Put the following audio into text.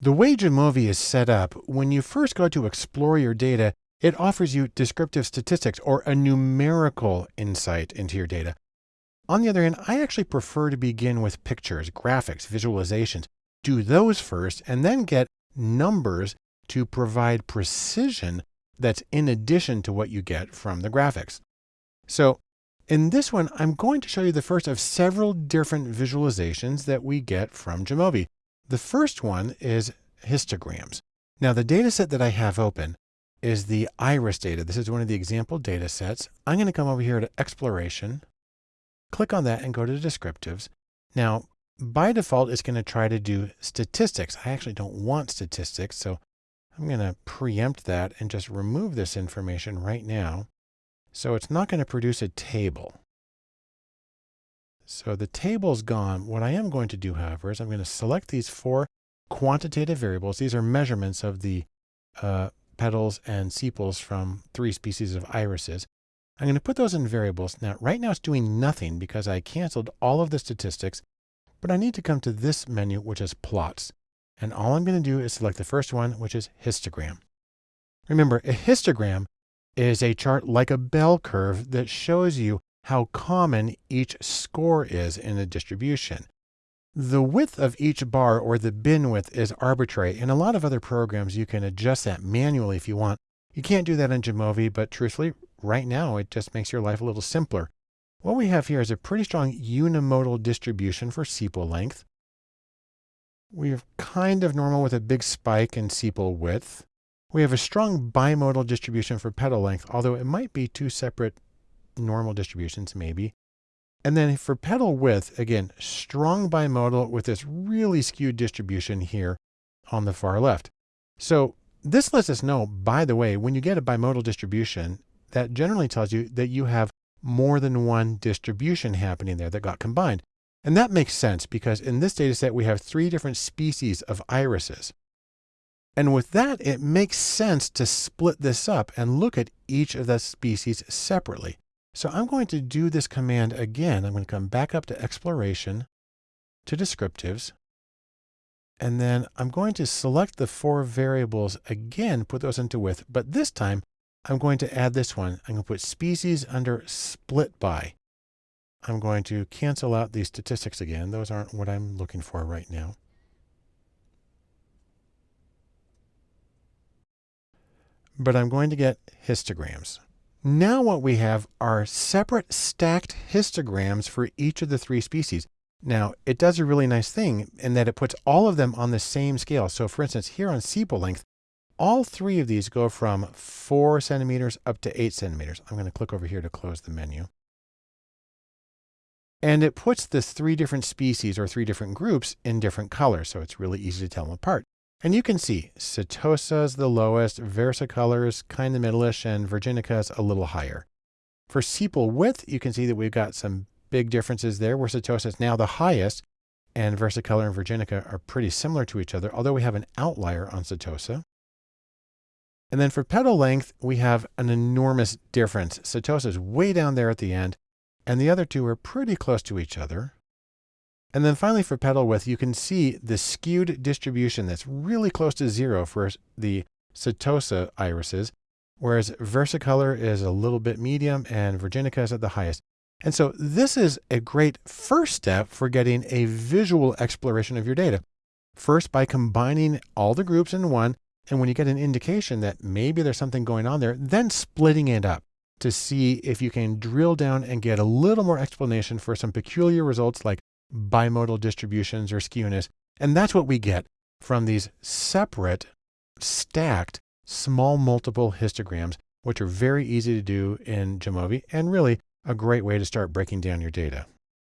The way Jamovi is set up, when you first go to explore your data, it offers you descriptive statistics or a numerical insight into your data. On the other hand, I actually prefer to begin with pictures, graphics, visualizations. Do those first and then get numbers to provide precision that's in addition to what you get from the graphics. So in this one, I'm going to show you the first of several different visualizations that we get from Jamovi. The first one is histograms. Now the data set that I have open is the iris data. This is one of the example data sets. I'm going to come over here to exploration, click on that and go to descriptives. Now, by default, it's going to try to do statistics. I actually don't want statistics, so I'm going to preempt that and just remove this information right now. So it's not going to produce a table. So the table's gone. What I am going to do, however, is I'm going to select these four quantitative variables. These are measurements of the uh, petals and sepals from three species of irises. I'm going to put those in variables. Now, right now it's doing nothing because I canceled all of the statistics, but I need to come to this menu, which is plots. And all I'm going to do is select the first one, which is histogram. Remember, a histogram is a chart like a bell curve that shows you how common each score is in a distribution. The width of each bar or the bin width is arbitrary. In a lot of other programs, you can adjust that manually if you want. You can't do that in Jamovi, but truthfully, right now, it just makes your life a little simpler. What we have here is a pretty strong unimodal distribution for sepal length. We have kind of normal with a big spike in sepal width. We have a strong bimodal distribution for petal length, although it might be two separate normal distributions maybe. And then for petal width, again, strong bimodal with this really skewed distribution here on the far left. So this lets us know, by the way, when you get a bimodal distribution, that generally tells you that you have more than one distribution happening there that got combined. And that makes sense because in this data set, we have three different species of irises. And with that, it makes sense to split this up and look at each of the species separately. So I'm going to do this command again. I'm going to come back up to exploration, to descriptives, and then I'm going to select the four variables again, put those into width, but this time I'm going to add this one. I'm going to put species under split by. I'm going to cancel out these statistics again. Those aren't what I'm looking for right now. But I'm going to get histograms. Now what we have are separate stacked histograms for each of the three species. Now, it does a really nice thing in that it puts all of them on the same scale. So for instance, here on sepal length, all three of these go from four centimeters up to eight centimeters. I'm going to click over here to close the menu. And it puts the three different species or three different groups in different colors. So it's really easy to tell them apart. And you can see Setosa is the lowest, versicolor is kind of middleish, and Virginica is a little higher. For sepal width, you can see that we've got some big differences there, where Setosa is now the highest, and versicolor and Virginica are pretty similar to each other, although we have an outlier on Setosa. And then for petal length, we have an enormous difference. Setosa is way down there at the end, and the other two are pretty close to each other. And then finally for petal width, you can see the skewed distribution that's really close to zero for the Setosa irises, whereas versicolor is a little bit medium and Virginica is at the highest. And so this is a great first step for getting a visual exploration of your data. First, by combining all the groups in one, and when you get an indication that maybe there's something going on there, then splitting it up to see if you can drill down and get a little more explanation for some peculiar results like bimodal distributions or skewness. And that's what we get from these separate, stacked, small multiple histograms, which are very easy to do in Jamovi and really a great way to start breaking down your data.